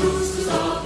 luz dos all.